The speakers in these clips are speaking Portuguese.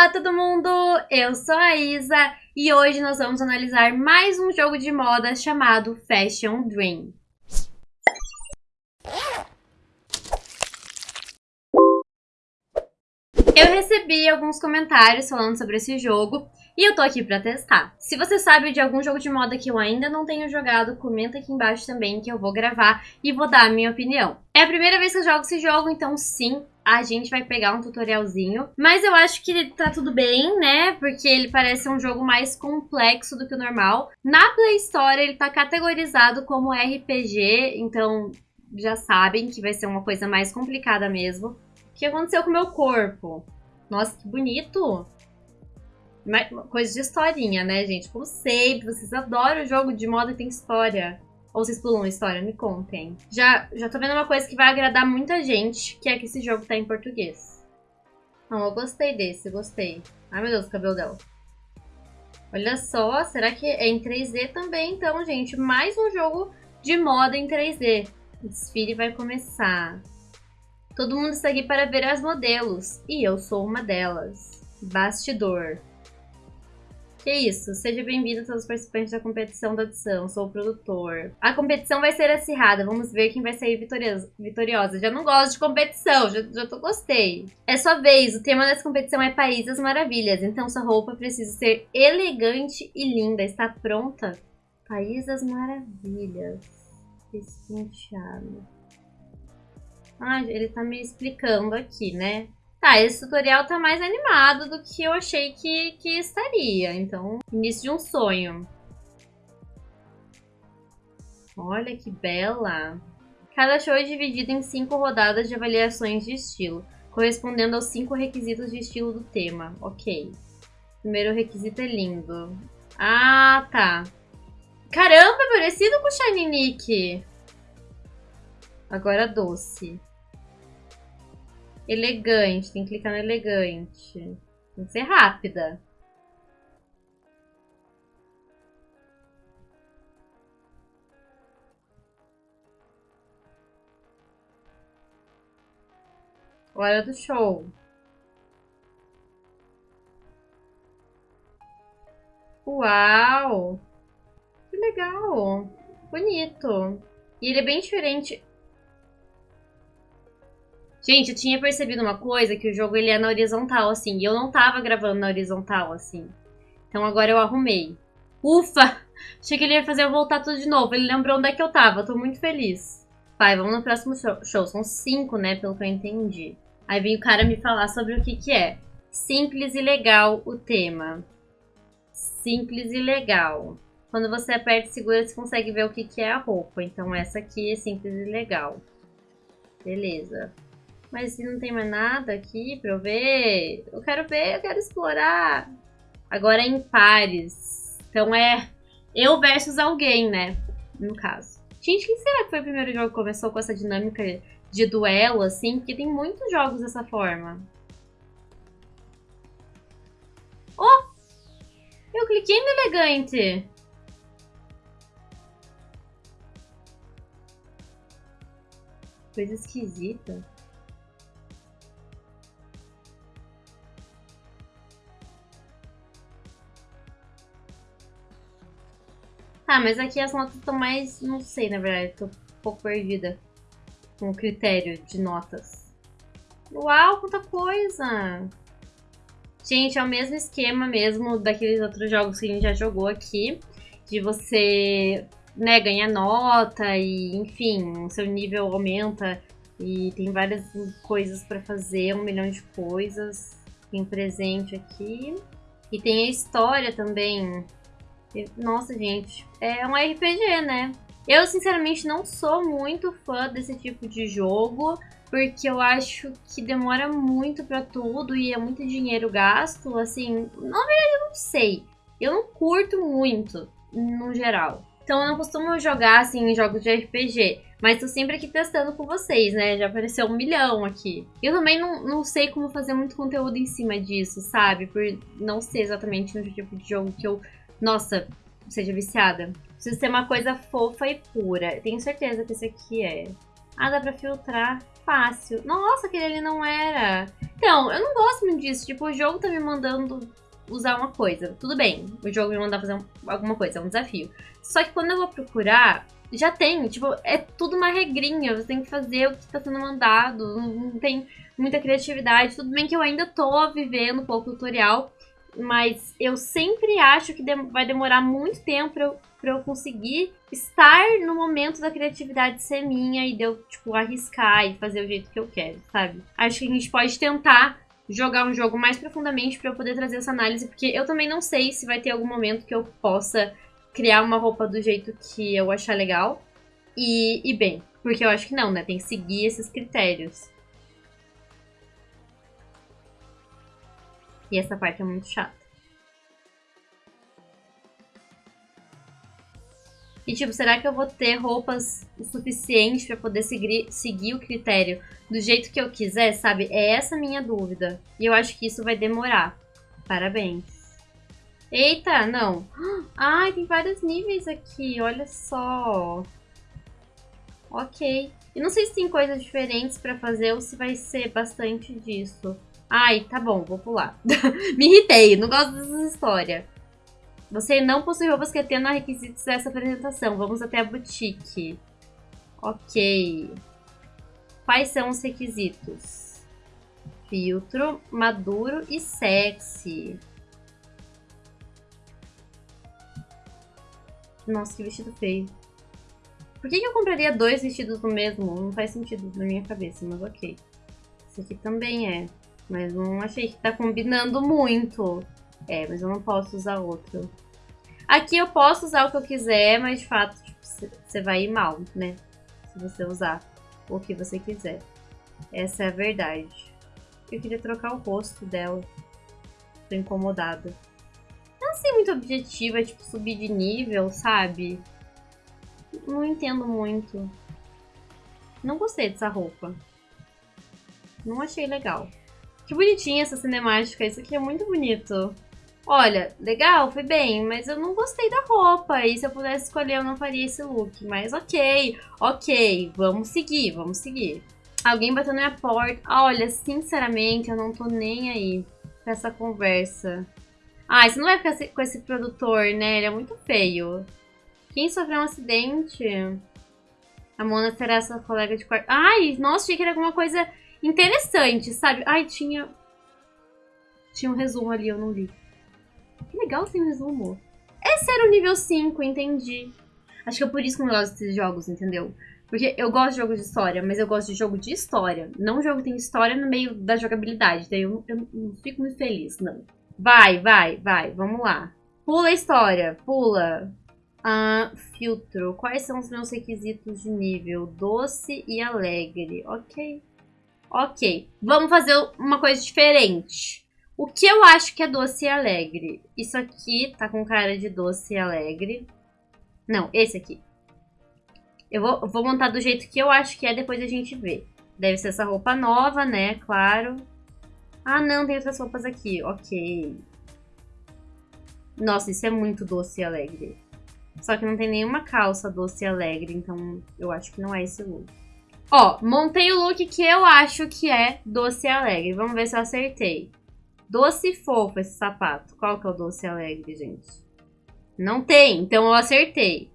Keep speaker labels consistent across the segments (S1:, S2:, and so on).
S1: Olá todo mundo, eu sou a Isa e hoje nós vamos analisar mais um jogo de moda chamado Fashion Dream. Eu recebi alguns comentários falando sobre esse jogo e eu tô aqui pra testar. Se você sabe de algum jogo de moda que eu ainda não tenho jogado, comenta aqui embaixo também que eu vou gravar e vou dar a minha opinião. É a primeira vez que eu jogo esse jogo, então sim, a gente vai pegar um tutorialzinho. Mas eu acho que tá tudo bem, né? Porque ele parece um jogo mais complexo do que o normal. Na Play Store ele tá categorizado como RPG, então já sabem que vai ser uma coisa mais complicada mesmo. O que aconteceu com o meu corpo? Nossa, que bonito! Coisa de historinha, né, gente? Como sempre, vocês adoram jogo de moda que tem história. Ou vocês pulam história? Me contem. Já, já tô vendo uma coisa que vai agradar muita gente, que é que esse jogo tá em português. Não, eu gostei desse, gostei. Ai, meu Deus, o cabelo dela. Olha só, será que é em 3D também, então, gente? Mais um jogo de moda em 3D. O desfile vai começar. Todo mundo está aqui para ver as modelos. E eu sou uma delas. Bastidor. Que isso, seja bem-vindo a todos os participantes da competição da audição, sou o produtor. A competição vai ser acirrada, vamos ver quem vai sair vitoriosa. vitoriosa. Já não gosto de competição, já, já tô gostei. É sua vez, o tema dessa competição é País das Maravilhas, então sua roupa precisa ser elegante e linda. Está pronta? País das Maravilhas. Espenteado. Ah, ele tá me explicando aqui, né? Tá, esse tutorial tá mais animado do que eu achei que, que estaria. Então, início de um sonho. Olha que bela. Cada show é dividido em cinco rodadas de avaliações de estilo, correspondendo aos cinco requisitos de estilo do tema. Ok. Primeiro requisito é lindo. Ah, tá. Caramba, é parecido com o Shiny Nick. Agora doce. Elegante, tem que clicar no elegante. Tem que ser rápida. Hora do show. Uau! Que legal! Bonito. E ele é bem diferente. Gente, eu tinha percebido uma coisa, que o jogo ele é na horizontal, assim, e eu não tava gravando na horizontal, assim. Então agora eu arrumei. Ufa! Achei que ele ia fazer eu voltar tudo de novo. Ele lembrou onde é que eu tava, eu tô muito feliz. Pai, vamos no próximo show. São cinco, né, pelo que eu entendi. Aí vem o cara me falar sobre o que que é. Simples e legal o tema. Simples e legal. Quando você aperta e segura, você consegue ver o que que é a roupa. Então essa aqui é simples e legal. Beleza. Mas se não tem mais nada aqui pra eu ver, eu quero ver, eu quero explorar. Agora é em pares. Então é eu versus alguém, né? No caso. Gente, quem será que foi o primeiro jogo que começou com essa dinâmica de duelo, assim? Porque tem muitos jogos dessa forma. Oh! Eu cliquei no elegante. Coisa esquisita. Tá, mas aqui as notas estão mais... Não sei, na verdade. Tô um pouco perdida com o critério de notas. Uau, quanta coisa! Gente, é o mesmo esquema mesmo daqueles outros jogos que a gente já jogou aqui. De você né, ganhar nota e, enfim, seu nível aumenta. E tem várias coisas pra fazer, um milhão de coisas. Tem presente aqui. E tem a história também. Nossa, gente, é um RPG, né? Eu, sinceramente, não sou muito fã desse tipo de jogo, porque eu acho que demora muito pra tudo e é muito dinheiro gasto, assim, na verdade eu não sei. Eu não curto muito, no geral. Então eu não costumo jogar, assim, jogos de RPG. Mas tô sempre aqui testando com vocês, né? Já apareceu um milhão aqui. Eu também não, não sei como fazer muito conteúdo em cima disso, sabe? Por não ser exatamente no tipo de jogo que eu nossa, seja viciada. Precisa ser uma coisa fofa e pura. Tenho certeza que esse aqui é. Ah, dá pra filtrar. fácil. Nossa, aquele ali não era. Então, eu não gosto muito disso. Tipo, o jogo tá me mandando usar uma coisa. Tudo bem, o jogo me mandar fazer alguma coisa, é um desafio. Só que quando eu vou procurar, já tem. Tipo, é tudo uma regrinha. Você tem que fazer o que tá sendo mandado. Não tem muita criatividade. Tudo bem que eu ainda tô vivendo um pouco o tutorial. Mas eu sempre acho que vai demorar muito tempo pra eu para eu conseguir estar no momento da criatividade ser minha e de eu, tipo, arriscar e fazer o jeito que eu quero, sabe? Acho que a gente pode tentar jogar um jogo mais profundamente para eu poder trazer essa análise, porque eu também não sei se vai ter algum momento que eu possa criar uma roupa do jeito que eu achar legal. E, e bem, porque eu acho que não, né? Tem que seguir esses critérios. E essa parte é muito chata. E, tipo, será que eu vou ter roupas o suficiente para poder seguir, seguir o critério do jeito que eu quiser, sabe? É essa minha dúvida. E eu acho que isso vai demorar. Parabéns. Eita, não. Ai, tem vários níveis aqui, olha só. Ok. E não sei se tem coisas diferentes para fazer ou se vai ser bastante disso. Ai, tá bom, vou pular. Me irritei, não gosto dessa história. Você não possui roupas que atendam a requisitos dessa apresentação. Vamos até a boutique. Ok. Quais são os requisitos? Filtro, maduro e sexy. Nossa, que vestido feio. Por que, que eu compraria dois vestidos do mesmo? Não faz sentido na minha cabeça, mas ok. Esse aqui também é. Mas não achei que tá combinando muito. É, mas eu não posso usar outro. Aqui eu posso usar o que eu quiser, mas de fato você tipo, vai ir mal, né? Se você usar o que você quiser. Essa é a verdade. Eu queria trocar o rosto dela. Tô incomodada. Não sei muito objetiva, tipo, subir de nível, sabe? Não entendo muito. Não gostei dessa roupa. Não achei legal. Que bonitinha essa cinemática. Isso aqui é muito bonito. Olha, legal, foi bem, mas eu não gostei da roupa. E se eu pudesse escolher, eu não faria esse look. Mas ok, ok, vamos seguir, vamos seguir. Alguém bateu na minha porta. Olha, sinceramente, eu não tô nem aí com essa conversa. Ah, você não vai ficar com esse produtor, né? Ele é muito feio. Quem sofreu um acidente? A Mona será sua colega de quarto. Ai, nossa, achei que era alguma coisa interessante, sabe? Ai, tinha... Tinha um resumo ali, eu não li. Que legal sem resumo. Esse era o nível 5, entendi. Acho que é por isso que eu gosto desses jogos, entendeu? Porque eu gosto de jogo de história, mas eu gosto de jogo de história. Não jogo que tem história no meio da jogabilidade. Daí eu, eu não fico muito feliz, não. Vai, vai, vai. Vamos lá. Pula a história. Pula. Ah, filtro. Quais são os meus requisitos de nível? Doce e alegre. Ok. Ok. Vamos fazer uma coisa diferente. O que eu acho que é doce e alegre? Isso aqui tá com cara de doce e alegre. Não, esse aqui. Eu vou, vou montar do jeito que eu acho que é, depois a gente vê. Deve ser essa roupa nova, né? Claro. Ah, não, tem outras roupas aqui. Ok. Nossa, isso é muito doce e alegre. Só que não tem nenhuma calça doce e alegre, então eu acho que não é esse look. Ó, montei o look que eu acho que é doce e alegre. Vamos ver se eu acertei. Doce e fofo esse sapato. Qual que é o doce e alegre, gente? Não tem, então eu acertei.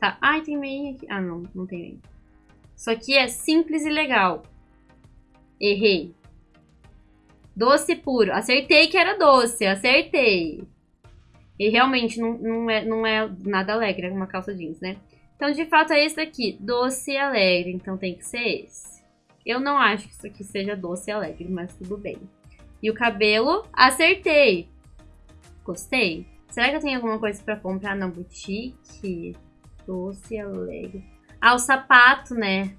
S1: Tá. Ai, tem meia aqui. Ah, não, não tem meia. Isso aqui é simples e legal. Errei. Doce puro. Acertei que era doce, acertei. E realmente não, não, é, não é nada alegre, é uma calça jeans, né? Então, de fato, é esse daqui. Doce e alegre, então tem que ser esse. Eu não acho que isso aqui seja doce e alegre, mas tudo bem. E o cabelo, acertei. Gostei. Será que eu tenho alguma coisa pra comprar na boutique? Doce alegre. Ah, o sapato, né?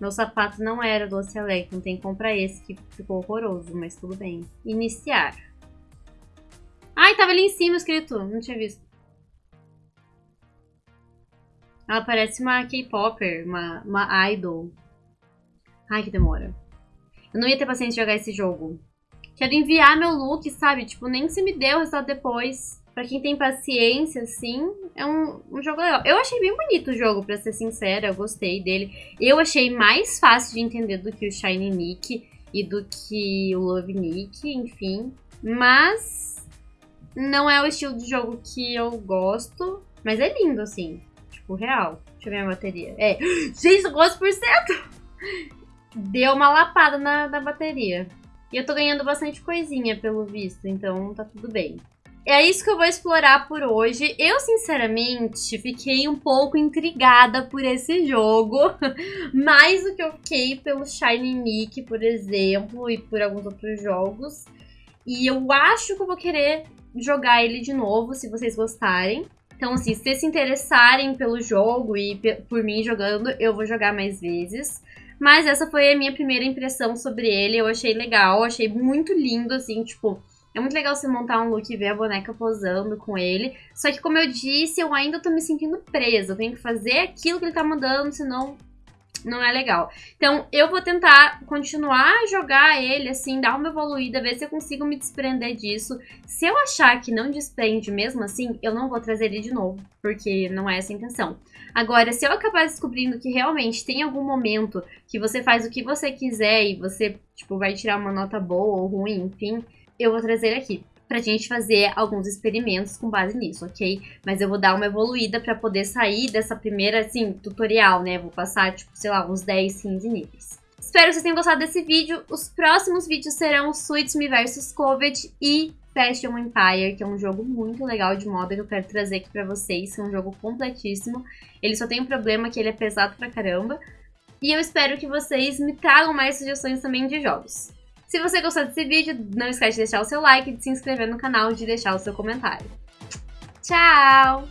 S1: Meu sapato não era doce alegre, então tem que comprar esse que ficou horroroso, mas tudo bem. Iniciar. Ai, tava ali em cima escrito, não tinha visto. Ela parece uma K-Popper, uma, uma idol. Ai, que demora. Eu não ia ter paciência de jogar esse jogo. Quero enviar meu look, sabe? Tipo, nem se me deu o resultado depois. Pra quem tem paciência, assim, é um, um jogo legal. Eu achei bem bonito o jogo, pra ser sincera, eu gostei dele. Eu achei mais fácil de entender do que o Shiny Nick e do que o Love Nick, enfim. Mas não é o estilo de jogo que eu gosto, mas é lindo, assim. Tipo, real. Deixa eu ver a bateria. É, gente, 12%! Deu uma lapada na, na bateria. E eu tô ganhando bastante coisinha, pelo visto, então tá tudo bem. É isso que eu vou explorar por hoje. Eu, sinceramente, fiquei um pouco intrigada por esse jogo. Mais do que eu fiquei pelo Shiny Nick, por exemplo, e por alguns outros jogos. E eu acho que eu vou querer jogar ele de novo, se vocês gostarem. Então, assim, se vocês se interessarem pelo jogo e por mim jogando, eu vou jogar mais vezes. Mas essa foi a minha primeira impressão sobre ele. Eu achei legal, achei muito lindo, assim, tipo é muito legal você montar um look e ver a boneca posando com ele. Só que, como eu disse, eu ainda tô me sentindo presa. Eu tenho que fazer aquilo que ele tá mandando, senão não é legal. Então, eu vou tentar continuar a jogar ele, assim, dar uma evoluída, ver se eu consigo me desprender disso. Se eu achar que não desprende mesmo assim, eu não vou trazer ele de novo, porque não é essa a intenção. Agora, se eu acabar descobrindo que realmente tem algum momento que você faz o que você quiser e você, tipo, vai tirar uma nota boa ou ruim, enfim, eu vou trazer aqui pra gente fazer alguns experimentos com base nisso, ok? Mas eu vou dar uma evoluída pra poder sair dessa primeira, assim, tutorial, né? Vou passar, tipo, sei lá, uns 10, 15 níveis. Espero que vocês tenham gostado desse vídeo. Os próximos vídeos serão Suits Me vs Covid e Fashion Empire, que é um jogo muito legal de moda que eu quero trazer aqui pra vocês. É um jogo completíssimo. Ele só tem um problema que ele é pesado pra caramba. E eu espero que vocês me tragam mais sugestões também de jogos. Se você gostou desse vídeo, não esquece de deixar o seu like, de se inscrever no canal e de deixar o seu comentário. Tchau!